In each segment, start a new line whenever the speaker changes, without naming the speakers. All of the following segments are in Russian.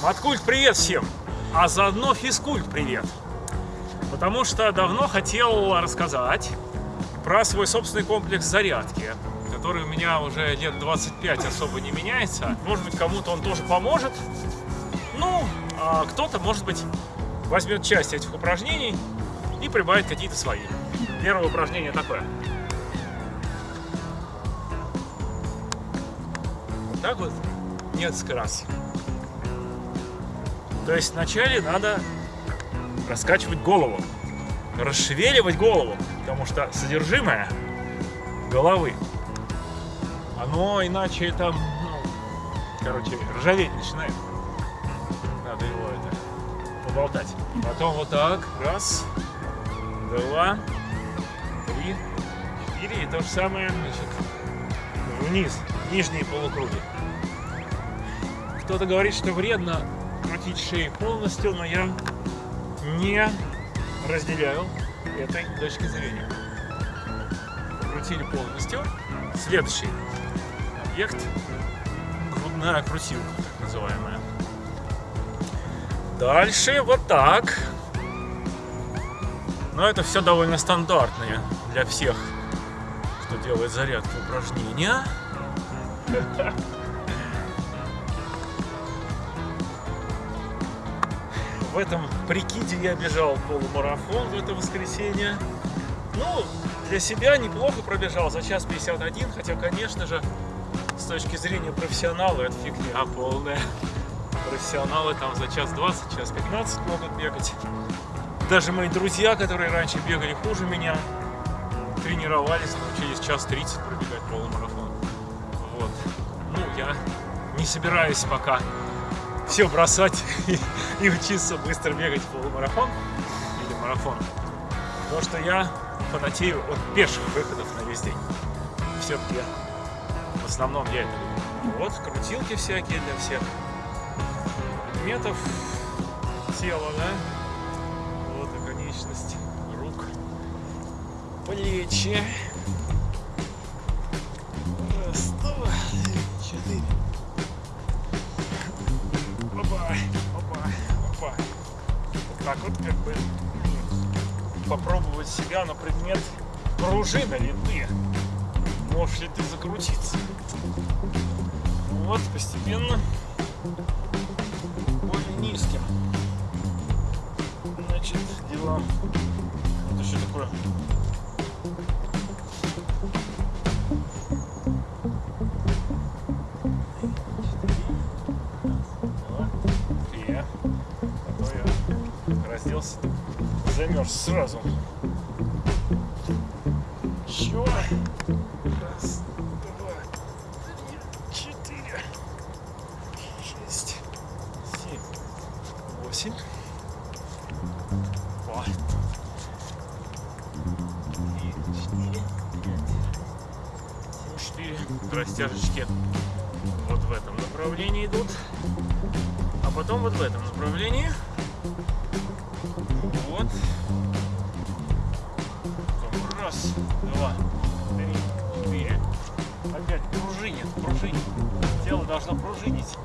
Маткульт привет всем, а заодно физкульт привет. Потому что давно хотел рассказать про свой собственный комплекс зарядки, который у меня уже лет 25 особо не меняется. Может быть, кому-то он тоже поможет. Ну, а кто-то, может быть, возьмет часть этих упражнений и прибавит какие-то свои. Первое упражнение такое. Вот так вот несколько раз. То есть вначале надо раскачивать голову, расшевеливать голову, потому что содержимое головы, оно иначе там, ну, короче, ржаветь начинает. Надо его это поболтать. Потом вот так, раз, два, три, четыре, и то же самое, значит, вниз, нижние полукруги. Кто-то говорит, что вредно крутить шею полностью, но я не разделяю этой точки зрения. Крутили полностью. Следующий объект – грудная крутилка, так называемая. Дальше вот так. Но это все довольно стандартные для всех, кто делает зарядку упражнения. В этом прикиде я бежал полумарафон в это воскресенье. Ну, для себя неплохо пробежал за час 51, хотя, конечно же, с точки зрения профессионала это фигня полная. Профессионалы там за час 20, час 15 могут бегать. Даже мои друзья, которые раньше бегали хуже меня, тренировались, научились час 30 пробегать полумарафон. Вот. Ну, я не собираюсь пока все бросать и, и учиться быстро бегать полумарафон или марафон. Потому что я фанатею от пеших выходов на весь день. Все-таки в основном я это люблю. Вот, крутилки всякие для всех предметов тела, да? Вот и конечность рук, плечи. Вот как бы попробовать себя на предмет пружина ли ты. Можешь ли ты закрутиться? Вот, постепенно более низким. Значит, дела. Это что такое? Я разделся, замерз сразу. Чё? Раз, два, три, четыре, шесть, семь, восемь. Два. Три, четыре, пять, семь, четыре. Растяжечки вот в этом направлении идут. А потом вот в этом направлении. Вот. Раз, два, три, четыре. Опять пружинит, пружинит. Тело должно пружинить.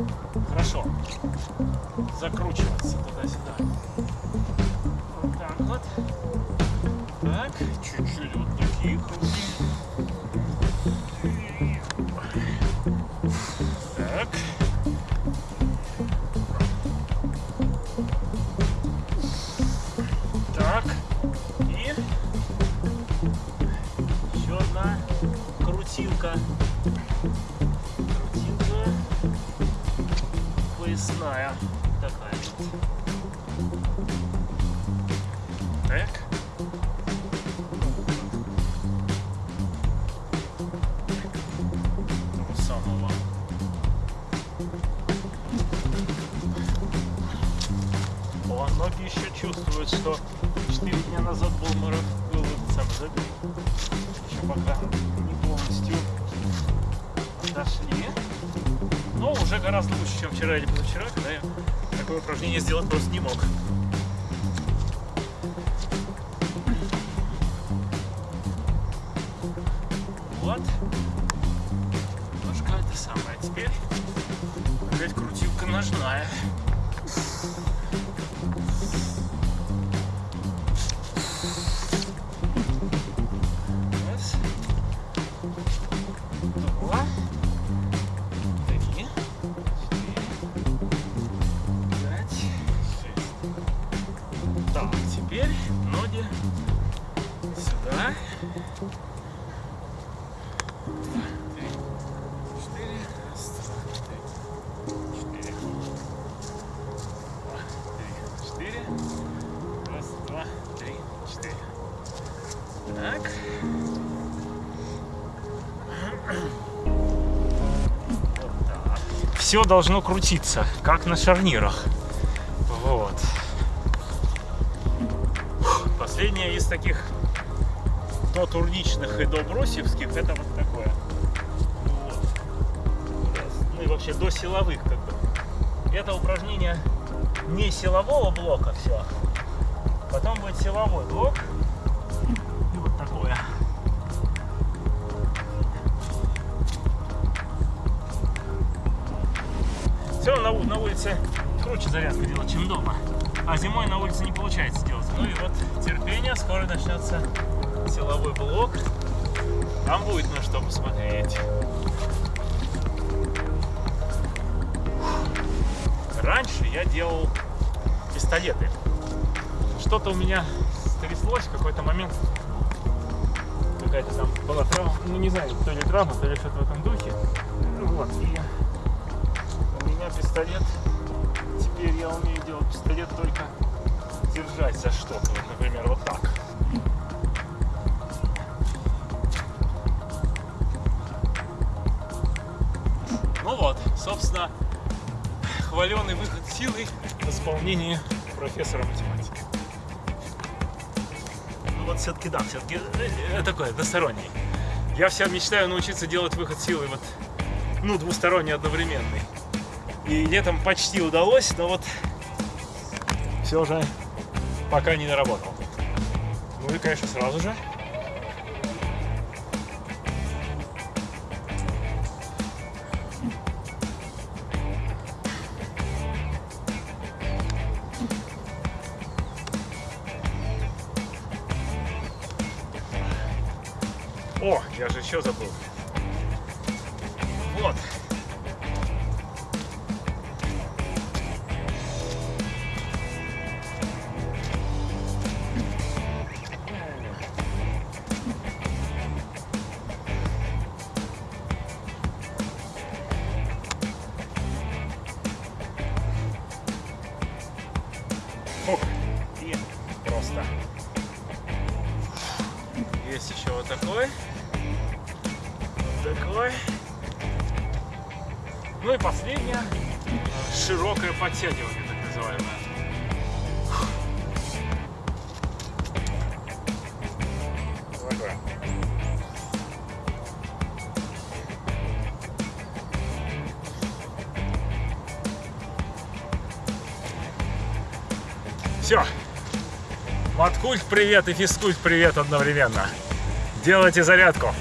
Хорошо. Закручиваться туда-сюда. Вот так вот. Так, чуть-чуть вот такие круги. Крутилка. Крутилка поясная. Такая вот. Так. Ноги еще чувствуют, что 4 дня назад был марафон, был этот самый забег. Еще пока не дошли, но уже гораздо лучше, чем вчера или позавчера, когда я такое упражнение сделать просто не мог. Вот. Немножко это самое. Теперь опять крутилка ножная. Все должно крутиться, как на шарнирах. Вот. Последнее из таких до и до брусьевских это вот такое. Вот. Ну и вообще до силовых как бы. Это упражнение не силового блока все. Потом будет силовой блок. Все равно на, улице круче зарядку делать, чем дома. А зимой на улице не получается делать. Ну и вот терпение, скоро начнется силовой блок. Там будет на что посмотреть. Раньше я делал пистолеты. Что-то у меня стряслось в какой-то момент. Какая-то там была травма. Ну не знаю, то ли травма, то ли что-то в этом духе. Ну вот, и меня пистолет. Теперь я умею делать пистолет только держать за что-то. Вот, например, вот так. Ну вот, собственно, хваленый выход силы в исполнении профессора математики. Ну вот все-таки да, все-таки такой односторонний. Я все мечтаю научиться делать выход силы вот, ну, двусторонний, одновременный. И летом почти удалось, но вот все же пока не наработал. Ну и, конечно, сразу же О, я же еще забыл. Вот. Еще вот такой. Вот такой. Ну и последнее. Широкое подтягивание, так называемое. Все. Маткульт привет и физкульт привет одновременно. Делайте зарядку.